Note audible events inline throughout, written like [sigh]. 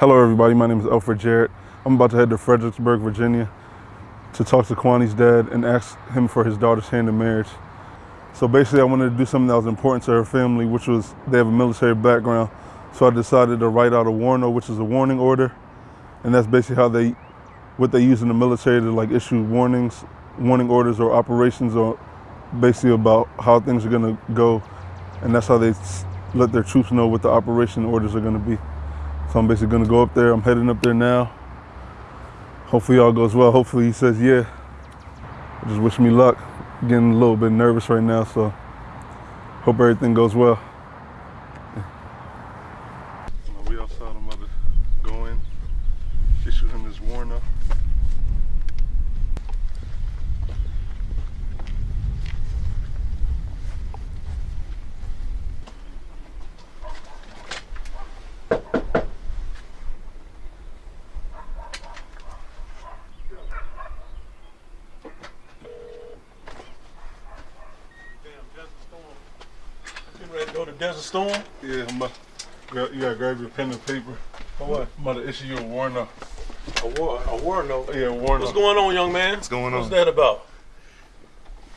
Hello, everybody. My name is Alfred Jarrett. I'm about to head to Fredericksburg, Virginia to talk to Kwani's dad and ask him for his daughter's hand in marriage. So basically, I wanted to do something that was important to her family, which was they have a military background. So I decided to write out a warno, which is a warning order. And that's basically how they, what they use in the military to like issue warnings, warning orders or operations or basically about how things are gonna go. And that's how they let their troops know what the operation orders are gonna be. So I'm basically gonna go up there. I'm heading up there now. Hopefully all goes well. Hopefully he says yeah. Just wish me luck. Getting a little bit nervous right now, so hope everything goes well. We outside, I'm about to go in, issue him his warrant Go to Desert Storm? Yeah, I'm about, you gotta grab your pen and paper. For what? I'm about to issue you a warrant. A war, a war note. Yeah, a warrant. What's going on, young man? What's going on? What's that about?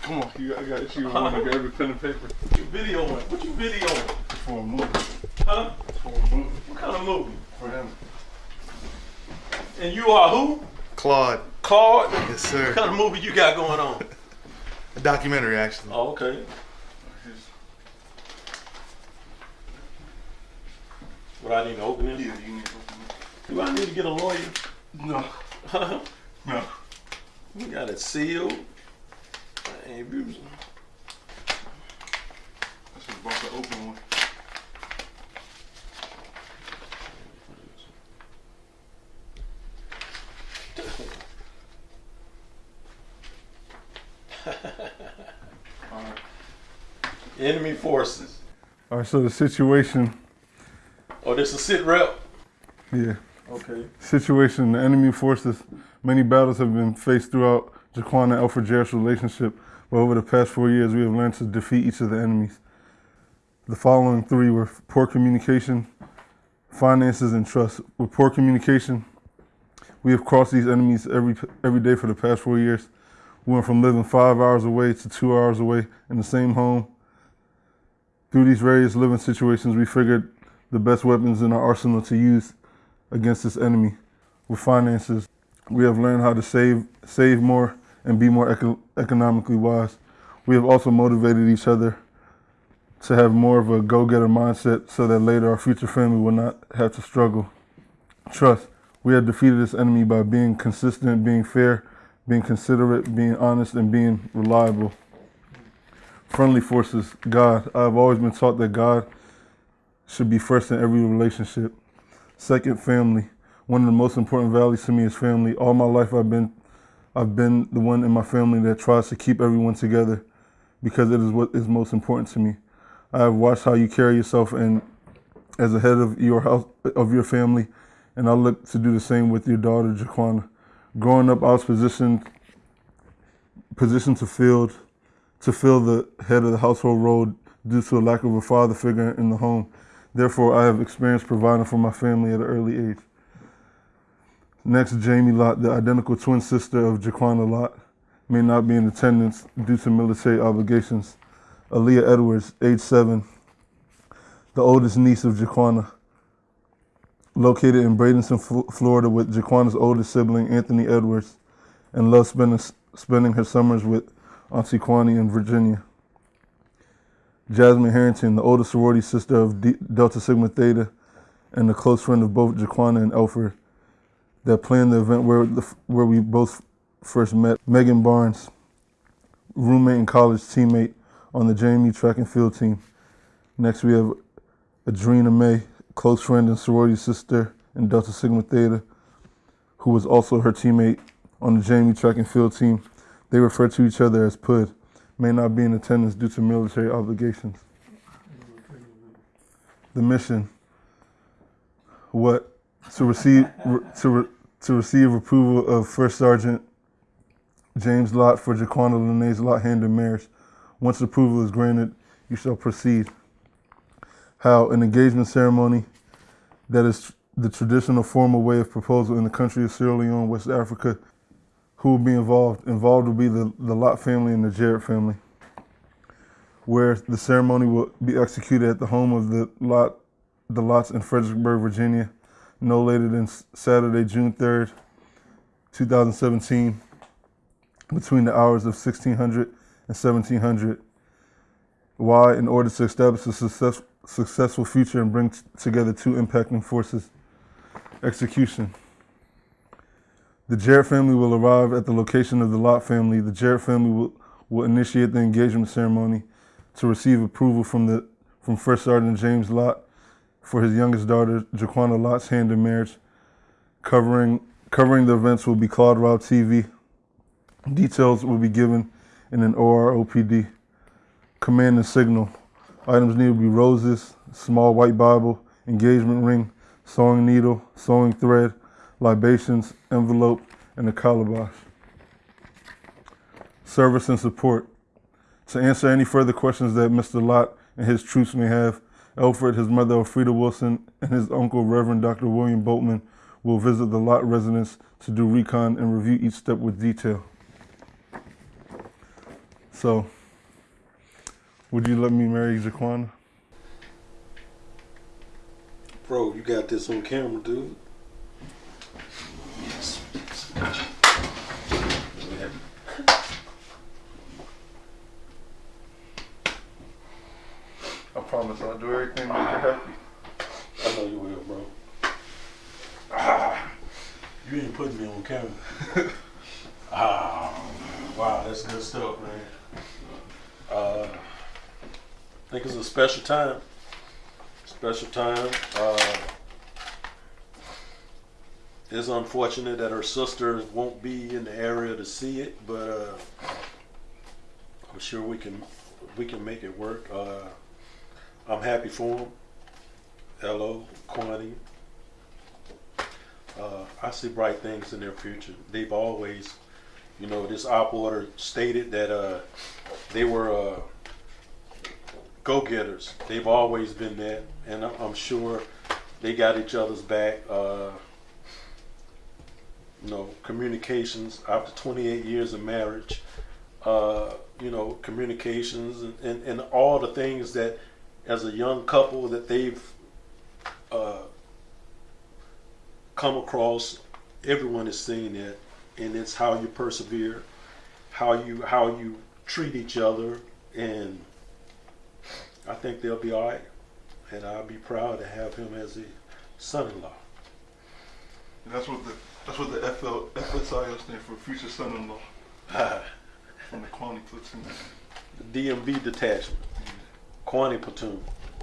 Come on, you got, I got to issue you a warrant. Grab your pen and paper. What you videoing? What you videoing? For a movie. Huh? For a movie. What kind of movie? For him. And you are who? Claude. Claude? Yes, sir. What kind of movie you got going on? [laughs] A documentary, actually. Oh, okay. What I need to open it? Yeah, you need to open Do I need to get a lawyer? No, no. We got it sealed. I ain't abusing. This is about to open one. [laughs] Enemy forces. All right, so the situation, Oh, this is sit rep. yeah, Okay. situation, the enemy forces, many battles have been faced throughout Jaquan and Alfred Jarrett's relationship, but over the past four years, we have learned to defeat each of the enemies. The following three were poor communication, finances, and trust. With poor communication, we have crossed these enemies every every day for the past four years. We went from living five hours away to two hours away in the same home. Through these various living situations, we figured the best weapons in our arsenal to use against this enemy. With finances, we have learned how to save save more and be more eco- economically wise. We have also motivated each other to have more of a go-getter mindset so that later our future family will not have to struggle. Trust. We have defeated this enemy by being consistent, being fair, being considerate, being honest, and being reliable. Friendly forces. God. I have always been taught that God should be first in every relationship. Second, family. One of the most important values to me is family. All my life I've been I've been the one in my family that tries to keep everyone together because it is what is most important to me. I have watched how you carry yourself and as a head of your house of your family, and I look to do the same with your daughter Jaquana. Growing up, I was positioned positioned to fill to fill the head of the household role due to a lack of a father figure in the home. Therefore, I have experience providing for my family at an early age. Next, Jamie Lott, the identical twin sister of Jaquana Lott, may not be in attendance due to military obligations. Aaliyah Edwards, age seven, the oldest niece of Jaquana, located in Bradenton, Florida, with Jaquana's oldest sibling, Anthony Edwards, and loves spending, spending her summers with Auntie Kwani in Virginia. Jasmine Harrington, the older sorority sister of D- Delta Sigma Theta, and a close friend of both Jaquana and Alfred, that planned the event where the, where we both first met. Megan Barnes, roommate and college teammate on the JMU track and field team. Next, we have Adrena May, close friend and sorority sister in Delta Sigma Theta, who was also her teammate on the JMU track and field team. They refer to each other as PUD, may not be in attendance due to military obligations. The mission, what? To receive, to, re, to receive approval of First Sergeant James Lott for Jaquana Lene's Lott hand in marriage. Once approval is granted, you shall proceed. How an engagement ceremony that is the traditional formal way of proposal in the country of Sierra Leone, West Africa. Who will be involved? Involved will be the, the Lott family and the Jarrett family, where the ceremony will be executed at the home of the Lott, the Lotts in Fredericksburg, Virginia, no later than Saturday, June 3rd, 2017, between the hours of 1600 and 1700. Why? In order to establish a success, successful future and bring together two impacting forces. Execution. The Jarrett family will arrive at the location of the Lott family. The Jarrett family will, will initiate the engagement ceremony to receive approval from the from First Sergeant James Lott for his youngest daughter, Jaquana Lott's hand in marriage. Covering covering the events will be Claude Rob TV. Details will be given in an OPORD. Command and signal. Items needed will be roses, small white Bible, engagement ring, sewing needle, sewing thread, libations, envelope, and a calabash. Service and support. To answer any further questions that Mr. Lott and his troops may have, Alfred, his mother Elfrida Wilson, and his uncle Reverend Dr. William Boatman will visit the Lott residence to do recon and review each step with detail. So, would you let me marry Jaquana? Bro, you got this on camera, dude. Yes. I promise I'll do everything to make her happy. I know you will, bro. You ain't putting me on camera. [laughs] ah, wow, that's good stuff, man. Uh, I think it's a special time. Special time. Uh, it's unfortunate that her sister won't be in the area to see it, but uh, I'm sure we can we can make it work. Uh, I'm happy for him. Hello, Quantity. Uh, I see bright things in their future. They've always, you know, this op order stated that uh, they were uh, go-getters. They've always been that, and I'm- I'm sure they got each other's back. Uh, you know, communications after 28 years of marriage. Uh, you know, communications and, and, and all the things that, as a young couple, that they've uh, come across. Everyone is seeing that, and it's how you persevere, how you how you treat each other, and I think they'll be all right. And I'll be proud to have him as a son-in-law. And that's what the that's what the FL, FSIO stands for, future son-in-law [laughs] from the platoon. The DMV detachment, Quanti platoon.